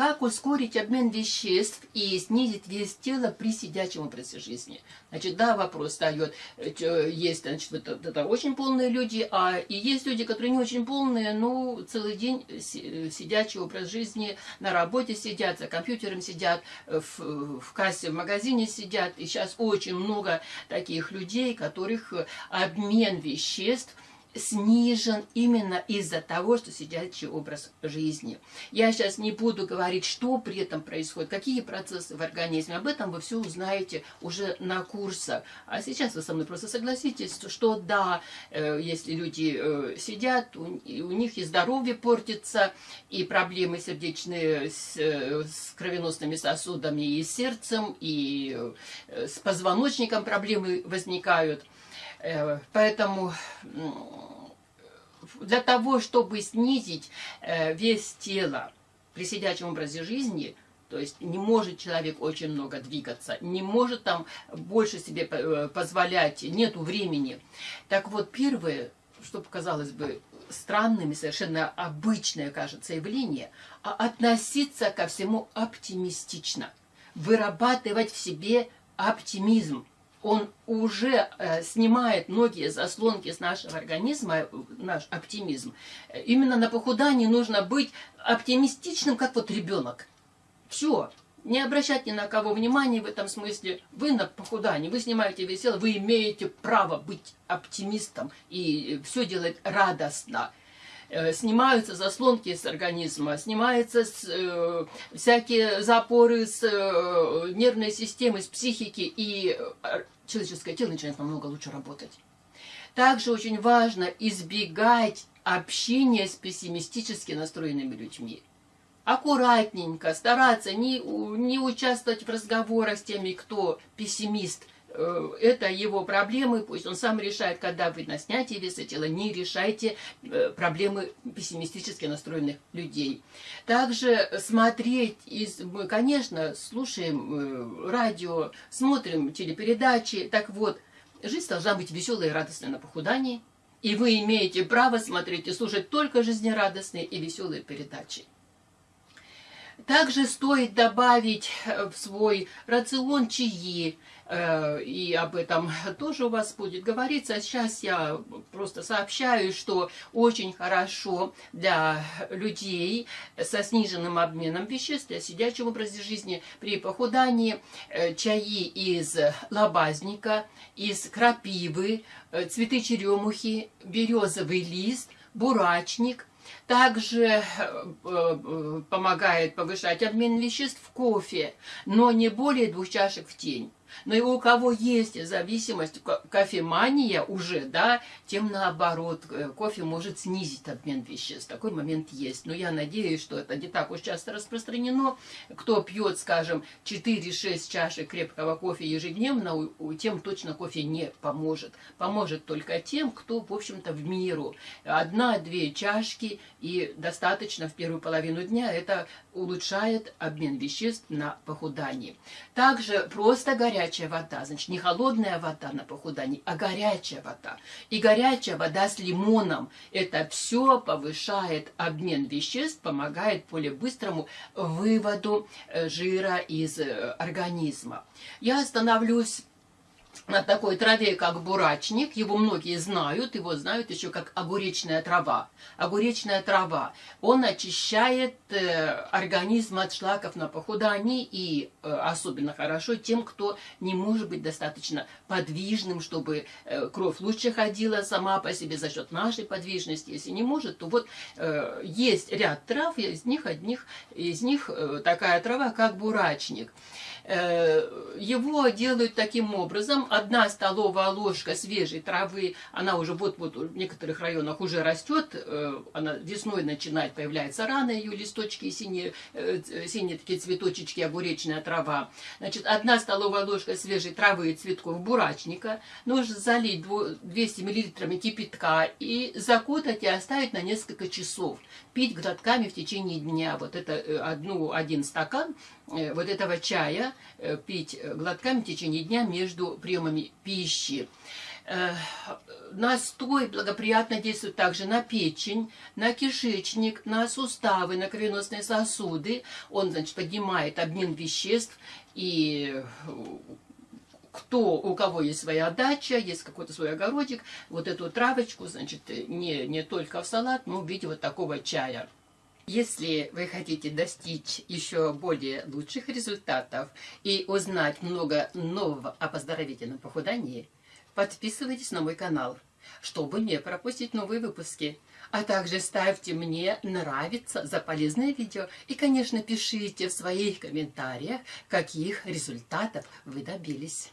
как ускорить обмен веществ и снизить вес тела при сидячем образе жизни? Значит, да, вопрос встает. Есть, значит, это, это очень полные люди, а и есть люди, которые не очень полные, но целый день сидячий образ жизни, на работе сидят, за компьютером сидят, в, в кассе в магазине сидят. И сейчас очень много таких людей, которых обмен веществ – снижен именно из-за того, что сидячий образ жизни. Я сейчас не буду говорить, что при этом происходит, какие процессы в организме. Об этом вы все узнаете уже на курсах. А сейчас вы со мной просто согласитесь, что да, э, если люди э, сидят, у них и здоровье портится, и проблемы сердечные с, э, кровеносными сосудами, и с сердцем, и с позвоночником проблемы возникают. Э, поэтому для того, чтобы снизить э, вес тела при сидячем образе жизни, то есть не может человек очень много двигаться, не может там больше себе э, позволять, нету времени. Так вот, первое, что показалось бы странным и совершенно обычное, кажется, явление, а относиться ко всему оптимистично, вырабатывать в себе оптимизм он уже э, снимает многие заслонки с нашего организма, э, наш оптимизм. Именно на похудании нужно быть оптимистичным, как вот ребенок. Все. Не обращать ни на кого внимания в этом смысле. Вы на похудании, вы снимаете весело, вы имеете право быть оптимистом и все делать радостно. Э, снимаются заслонки с организма, снимаются с, э, всякие запоры с э, нервной системы, с психики, и э, человеческое тело начинает намного лучше работать. Также очень важно избегать общения с пессимистически настроенными людьми. Аккуратненько стараться не, не участвовать в разговорах с теми, кто пессимист – это его проблемы, пусть он сам решает, когда вы на снятие веса тела, не решайте э, проблемы пессимистически настроенных людей. Также смотреть, из, мы, конечно, слушаем э, радио, смотрим телепередачи, так вот, жизнь должна быть веселой и радостной на похудании, и вы имеете право смотреть и слушать только жизнерадостные и веселые передачи. Также стоит добавить в свой рацион чаи, Э, и об этом тоже у вас будет говориться. Сейчас я просто сообщаю, что очень хорошо для людей со сниженным обменом веществ, для сидячего образа жизни при похудании э, чаи из лобазника, из крапивы, э, цветы черемухи, березовый лист, бурачник, также помогает повышать обмен веществ в кофе, но не более двух чашек в день. Но и у кого есть зависимость, кофемания уже, да, тем наоборот, э, кофе может снизить обмен веществ. Такой момент есть. Но я надеюсь, что это не так уж часто распространено. Кто пьет, скажем, 4-6 чашек крепкого кофе ежедневно, тем точно кофе не поможет. Поможет только тем, кто, в общем-то, в миру. Одна-две чашки и достаточно в первую половину дня. Это улучшает обмен веществ на похудании. Также просто горячая вода, значит, не холодная вода на похудании, а горячая вода. И горячая вода с лимоном. Это все повышает обмен веществ, помогает более быстрому выводу э, жира из э, организма. Я остановлюсь на такой траве, как бурачник. Его многие знают, его знают еще как огуречная трава. Огуречная трава. Он очищает э, организм от шлаков на похудании и э, особенно хорошо тем, кто не может быть достаточно подвижным, чтобы э, кровь лучше ходила сама по себе за счет нашей подвижности. Если не может, то вот э, есть ряд трав, из них одних, из них э, такая трава, как бурачник. Э, его делают таким образом. Одна столовая ложка свежей травы, она уже вот-вот в некоторых районах уже растет, э, она весной начинает появляться рано, ее листочки синие, э, синие такие цветочечки, огуречная трава. Значит, одна столовая ложка свежей травы и цветков бурачника, нужно залить 200 мл кипятка и закутать и оставить на несколько часов. Пить глотками в течение дня. Вот это одну, один стакан Э, вот этого чая э, пить глотками в течение дня между приемами пищи. Э, настой благоприятно действует также на печень, на кишечник, на суставы, на кровеносные сосуды. Он, значит, поднимает обмен веществ и кто, у кого есть своя дача, есть какой-то свой огородик, вот эту травочку, значит, не, не только в салат, но в виде вот такого чая. Если вы хотите достичь еще более лучших результатов и узнать много нового о поздоровительном похудании, подписывайтесь на мой канал, чтобы не пропустить новые выпуски. А также ставьте мне нравится за полезное видео и, конечно, пишите в своих комментариях, каких результатов вы добились.